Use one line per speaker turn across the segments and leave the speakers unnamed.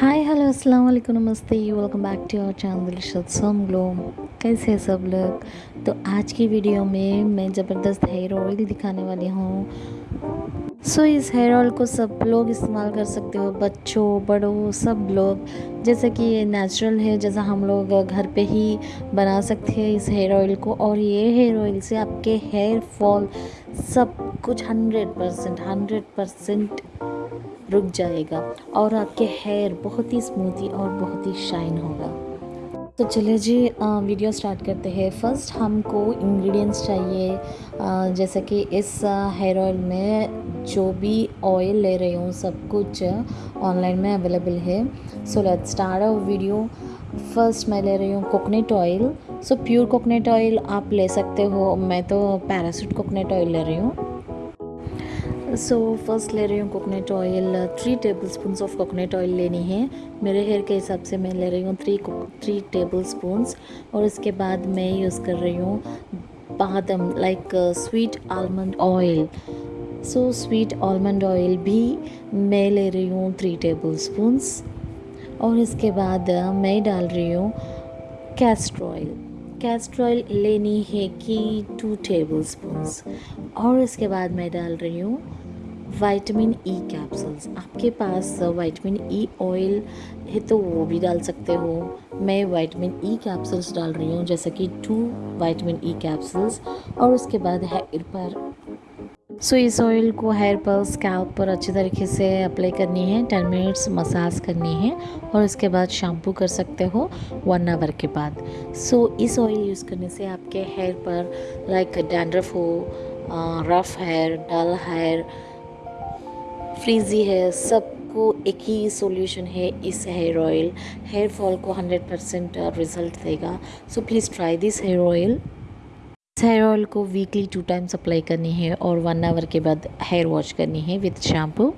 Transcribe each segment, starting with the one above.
Hi hello अस्सलाम वालेकुम नमस्ते welcome back to our channel some glow कैसे हैं सब लोग? तो आज की वीडियो में मैं ज़बरदस्त हेयर ऑयल दिखाने वाली हूँ। सो इस हेयर ऑयल को सब लोग इस्तेमाल कर सकते हो, बच्चों, बड़ों, सब लोग। जैसे कि ये नेचुरल है, जैसा हम लोग घर पे ही बना सकते हैं इस हेयर ऑयल को। और ये हेयर ऑयल से आपके हेयर फॉल सब कुछ हंड्रेड परसेंट हंड्रेड परसेंट रुक जाएगा और आपके हेयर बहुत ही स्मूथी और बहुत ही शाइन होगा। तो चलिए जी वीडियो स्टार्ट करते हैं। फ़र्स्ट हमको इंग्रेडिएंट्स चाहिए। जैसे कि इस हेयर ऑयल में जो भी ऑयल ले रही हूँ, सब कुछ ऑनलाइन में अवेलेबल है। So let start a video first मैं ले रही हूँ coconut oil so pure coconut oil आप ले सकते हो। मैं तो पैरासूट कोकोनट ऑयल ले रही हूँ। सो फ़र्स्ट ले रही हूँ coconut oil three tablespoon of coconut oil लेनी है। मेरे हेयर के हिसाब से मैं ले रही हूँ थ्री थ्री टेबल स्पून्स और उसके बाद मैं यूज़ कर रही हूँ बादम like sweet almond oil so sweet almond oil भी मैं ले रही हूँ थ्री टेबल स्पून्स और इसके बाद मैं डाल रही हूँ कैस्टर ऑयल कैस्टर ऑयल लेनी है कि टू टेबल स्पून और इसके बाद मैं डाल रही हूँ वाइटामिन ई कैप्सूल्स आपके पास वाइटामिन ई ऑयल है तो वो भी डाल सकते हो. मैं वाइटामिन ई कैप्सूल्स डाल रही हूँ, जैसे कि टू वाइटामिन ई कैप्सूल्स और उसके बाद हेयर पर सो इस ऑयल को हेयर पर स्कैल्प पर अच्छी तरीके से अप्लाई करनी है। टेन मिनट्स मसाज करनी है और उसके बाद शैम्पू कर सकते हो वन आवर के बाद। सो so, इस ऑयल यूज़ करने से आपके हेयर पर लाइक डैंड्रफ हो rough hair dull hair frizzy है सबको एक ही सॉल्यूशन है इस हेयर ऑयल हेयर फॉल को 100 परसेंट रिज़ल्ट देगा। So please try this hair oil hair oil को वीकली टू टाइम्स अप्लाई करनी है और वन आवर के बाद हेयर वॉश करनी है विथ शैम्पू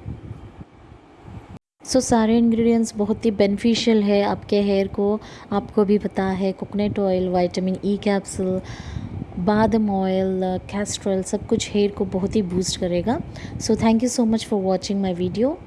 सो so, सारे इंग्रेडिएंट्स बहुत ही बेनिफिशियल है आपके हेयर को। आपको भी पता है coconut oil vitamin E capsule बादम oil castor सब कुछ हेयर को बहुत ही बूस्ट करेगा। So thank you so much for watching my video